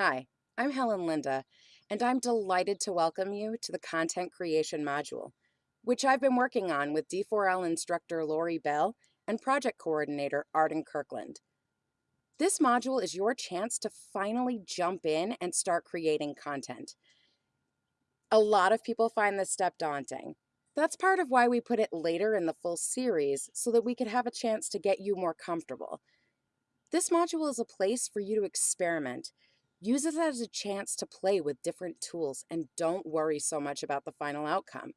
Hi, I'm Helen Linda, and I'm delighted to welcome you to the Content Creation module, which I've been working on with D4L instructor Lori Bell and project coordinator Arden Kirkland. This module is your chance to finally jump in and start creating content. A lot of people find this step daunting. That's part of why we put it later in the full series so that we could have a chance to get you more comfortable. This module is a place for you to experiment Use it as a chance to play with different tools and don't worry so much about the final outcome.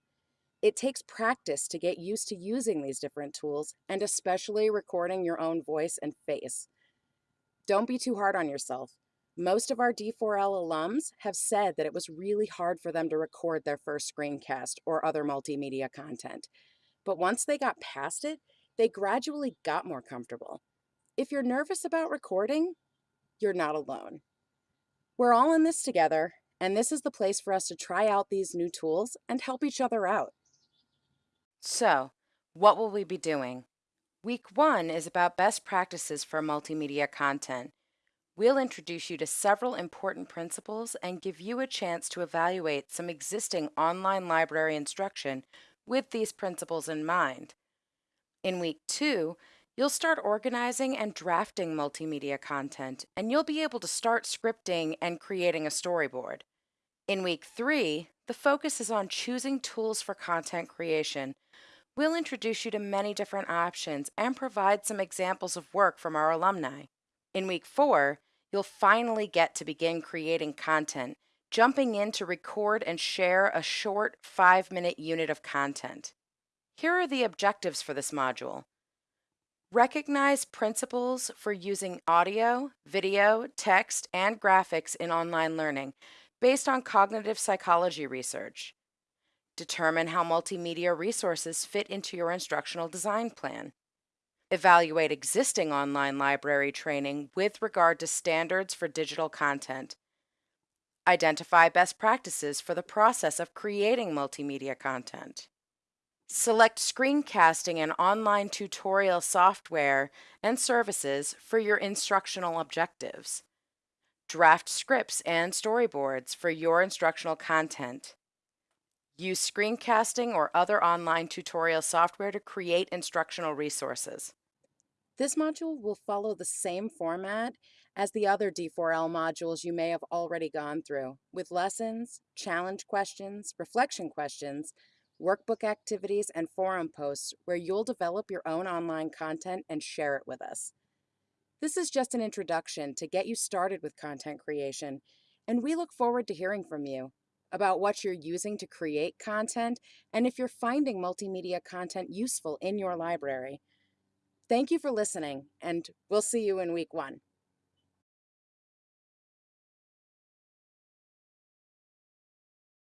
It takes practice to get used to using these different tools and especially recording your own voice and face. Don't be too hard on yourself. Most of our D4L alums have said that it was really hard for them to record their first screencast or other multimedia content. But once they got past it, they gradually got more comfortable. If you're nervous about recording, you're not alone. We're all in this together, and this is the place for us to try out these new tools and help each other out. So, what will we be doing? Week one is about best practices for multimedia content. We'll introduce you to several important principles and give you a chance to evaluate some existing online library instruction with these principles in mind. In week two, You'll start organizing and drafting multimedia content, and you'll be able to start scripting and creating a storyboard. In week three, the focus is on choosing tools for content creation. We'll introduce you to many different options and provide some examples of work from our alumni. In week four, you'll finally get to begin creating content, jumping in to record and share a short five minute unit of content. Here are the objectives for this module. Recognize principles for using audio, video, text, and graphics in online learning based on cognitive psychology research. Determine how multimedia resources fit into your instructional design plan. Evaluate existing online library training with regard to standards for digital content. Identify best practices for the process of creating multimedia content. Select screencasting and online tutorial software and services for your instructional objectives. Draft scripts and storyboards for your instructional content. Use screencasting or other online tutorial software to create instructional resources. This module will follow the same format as the other D4L modules you may have already gone through, with lessons, challenge questions, reflection questions, workbook activities, and forum posts where you'll develop your own online content and share it with us. This is just an introduction to get you started with content creation, and we look forward to hearing from you about what you're using to create content and if you're finding multimedia content useful in your library. Thank you for listening, and we'll see you in week one.